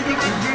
ready to